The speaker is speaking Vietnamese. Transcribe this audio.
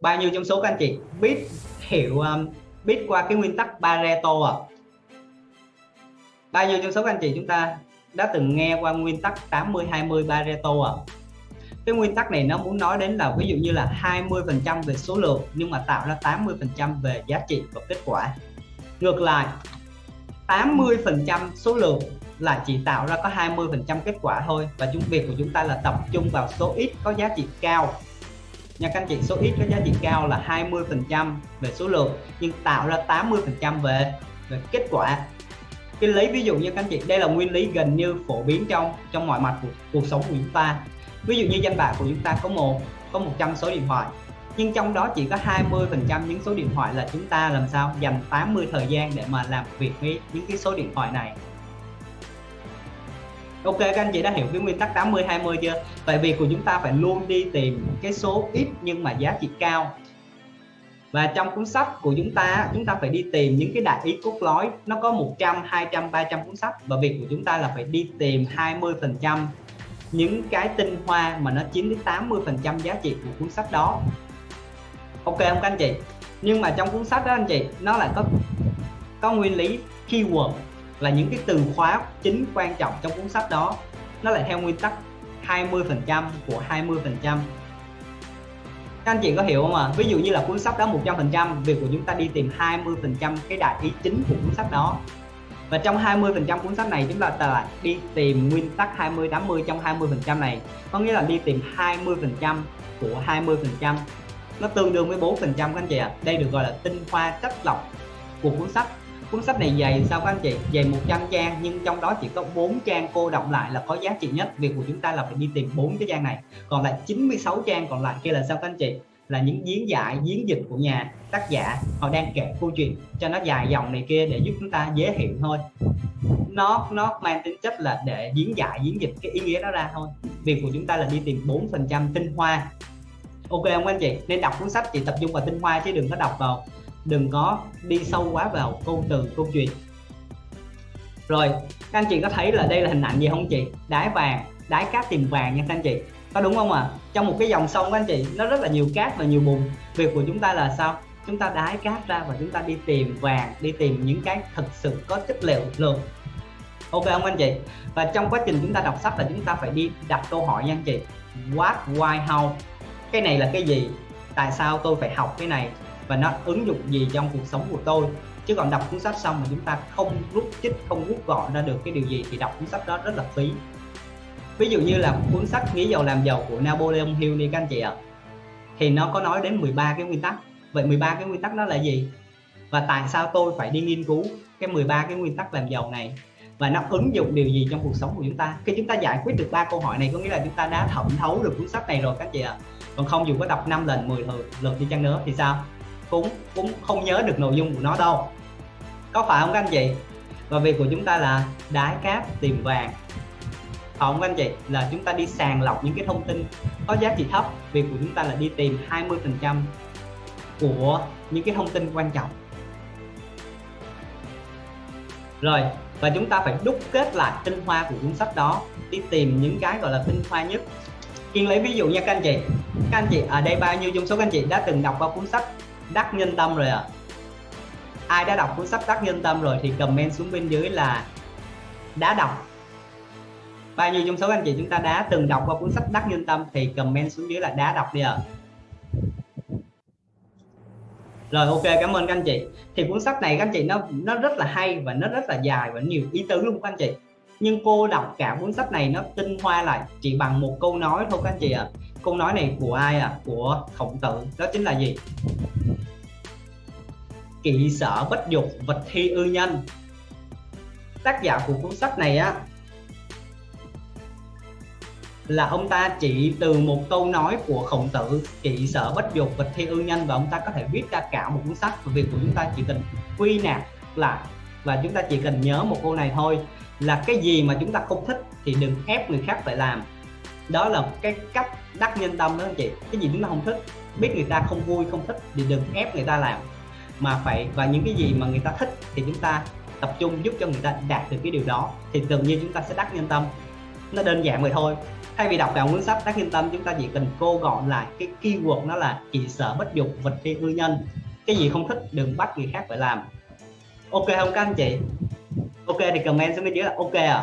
bao nhiêu trong số các anh chị? Biết hiểu um, biết qua cái nguyên tắc Pareto à? Bao nhiêu trong số các anh chị chúng ta đã từng nghe qua nguyên tắc 80 20 Pareto à? Cái nguyên tắc này nó muốn nói đến là ví dụ như là 20 phần trăm về số lượng nhưng mà tạo ra 80 phần trăm về giá trị và kết quả. Ngược lại 80 phần trăm số lượng là chỉ tạo ra có 20 phần trăm kết quả thôi và chúng việc của chúng ta là tập trung vào số ít có giá trị cao nha các anh chị, số ít có giá trị cao là 20 phần trăm về số lượng, nhưng tạo ra 80 phần trăm về về kết quả. Cái lấy ví dụ như các anh chị, đây là nguyên lý gần như phổ biến trong trong mọi mặt của cuộc sống của chúng ta. Ví dụ như danh bạ của chúng ta có một, có 100 số điện thoại, nhưng trong đó chỉ có 20 phần trăm những số điện thoại là chúng ta làm sao? Dành 80 thời gian để mà làm việc với những cái số điện thoại này. Ok, các anh chị đã hiểu cái nguyên tắc 80 20 chưa? Vậy vì của chúng ta phải luôn đi tìm cái số ít nhưng mà giá trị cao. Và trong cuốn sách của chúng ta chúng ta phải đi tìm những cái đại ý cốt lõi. Nó có 100 200 300 cuốn sách. Và việc của chúng ta là phải đi tìm 20 phần trăm những cái tinh hoa mà nó chiếm đến 80 phần trăm giá trị của cuốn sách đó. Ok không các anh chị? Nhưng mà trong cuốn sách đó, anh chị, nó lại có có nguyên lý keyword là những cái từ khóa chính quan trọng trong cuốn sách đó nó lại theo nguyên tắc 20% của 20%. các anh chị có hiểu không ạ à? ví dụ như là cuốn sách đó 100%, việc của chúng ta đi tìm 20% cái đại ý chính của cuốn sách đó và trong 20% cuốn sách này chúng ta lại đi tìm nguyên tắc 20 80 trong 20% này có nghĩa là đi tìm 20% của 20%. nó tương đương với 4% các anh chị ạ à. đây được gọi là tinh hoa chất lọc của cuốn sách cuốn sách này dày. Sao các anh chị? Dày 100 trang, nhưng trong đó chỉ có 4 trang cô đọc lại là có giá trị nhất. Việc của chúng ta là phải đi tìm bốn cái trang này. Còn lại 96 trang còn lại kia là sao các anh chị? Là những diễn giải, diễn dịch của nhà tác giả. Họ đang kể câu chuyện cho nó dài dòng này kia để giúp chúng ta dễ hiểu thôi. Nó nó mang tính chất là để diễn giải, diễn dịch cái ý nghĩa đó ra thôi. Việc của chúng ta là đi tìm 4 phần trăm tinh hoa. Ok không anh chị? Nên đọc cuốn sách chỉ tập trung vào tinh hoa chứ đừng có đọc vào đừng có đi sâu quá vào câu từ, câu chuyện. Rồi, các anh chị có thấy là đây là hình ảnh gì không chị? Đái vàng đái cát tìm vàng nha các anh chị. Có đúng không ạ? À? trong một cái dòng sông các anh chị, nó rất là nhiều cát và nhiều bùn. Việc của chúng ta là sao? Chúng ta đái cát ra và chúng ta đi tìm vàng, đi tìm những cái thực sự có chất liệu lượng. Ok không anh chị? Và trong quá trình chúng ta đọc sách là chúng ta phải đi đặt câu hỏi nha anh chị. What, why, how? Cái này là cái gì? Tại sao tôi phải học cái này? Và nó ứng dụng gì trong cuộc sống của tôi. Chứ còn đọc cuốn sách xong mà chúng ta không rút chích, không rút gọn ra được cái điều gì, thì đọc cuốn sách đó rất là phí. Ví dụ như là cuốn sách nghĩ giàu làm giàu của Napoleon Hill đi các anh chị ạ. Thì nó có nói đến 13 cái nguyên tắc. Vậy 13 cái nguyên tắc đó là gì? Và tại sao tôi phải đi nghiên cứu cái 13 cái nguyên tắc làm giàu này? Và nó ứng dụng điều gì trong cuộc sống của chúng ta? Khi chúng ta giải quyết được ba câu hỏi này, có nghĩa là chúng ta đã thẩm thấu được cuốn sách này rồi các anh chị ạ. Còn không, dù có đọc 5 lần 10 lần đi chăng nữa thì sao? Cũng cũng không nhớ được nội dung của nó đâu. Có phải không các anh chị? Và việc của chúng ta là đái cát tìm vàng. Không các anh chị? Là chúng ta đi sàng lọc những cái thông tin có giá trị thấp. Việc của chúng ta là đi tìm 20 phần trăm của những cái thông tin quan trọng. Rồi, và chúng ta phải đúc kết lại tinh hoa của cuốn sách đó, đi tìm những cái gọi là tinh hoa nhất. Kiên lấy ví dụ nha các anh chị. Các anh chị, ở đây bao nhiêu trong số các anh chị đã từng đọc qua cuốn sách? Đắc nhân tâm rồi ạ à? ai đã đọc cuốn sách đắc nhân tâm rồi thì comment xuống bên dưới là đã đọc bao nhiêu trong số anh chị chúng ta đã từng đọc qua cuốn sách đắc nhân tâm thì comment xuống dưới là đã đọc đi ạ à. rồi, ok, cảm ơn các anh chị thì cuốn sách này các anh chị, nó nó rất là hay và nó rất là dài và nhiều ý tứ luôn các anh chị nhưng cô đọc cả cuốn sách này nó tinh hoa lại, chỉ bằng một câu nói thôi các anh chị ạ. À. câu nói này của ai à của khổng tử. Đó chính là gì? Kỵ sở bất dục, vật thi ư nhân. Tác giả của cuốn sách này á, là ông ta chỉ từ một câu nói của khổng tử, kỵ sở bất dục, vật thi ư nhân, và ông ta có thể viết ra cả một cuốn sách và việc của chúng ta chỉ cần quy nạp lại và chúng ta chỉ cần nhớ một câu này thôi, là cái gì mà chúng ta không thích thì đừng ép người khác phải làm. Đó là cái cách đắc nhân tâm đó anh chị. Cái gì chúng ta không thích, biết người ta không vui, không thích thì đừng ép người ta làm. Mà phải, và những cái gì mà người ta thích thì chúng ta tập trung giúp cho người ta đạt được cái điều đó, thì tự nhiên chúng ta sẽ đắc nhân tâm. Nó đơn giản vậy thôi. Thay vì đọc cả cuốn sách đắc nhân tâm, chúng ta chỉ cần cô gọn lại cái keyword nó là chỉ sợ bất dục vật phi ưu nhân. Cái gì không thích đừng bắt người khác phải làm ok không các anh chị? Ok thì comment xuống cái dưới là ok à?